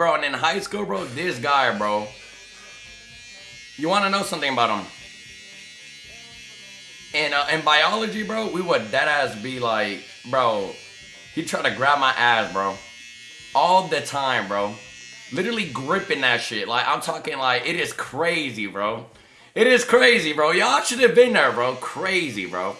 bro, and in high school, bro, this guy, bro. You want to know something about him? And uh, in biology, bro, we would dead ass be like, bro. He tried to grab my ass, bro, all the time, bro. Literally gripping that shit. Like I'm talking, like it is crazy, bro. It is crazy, bro. Y'all should have been there, bro. Crazy, bro.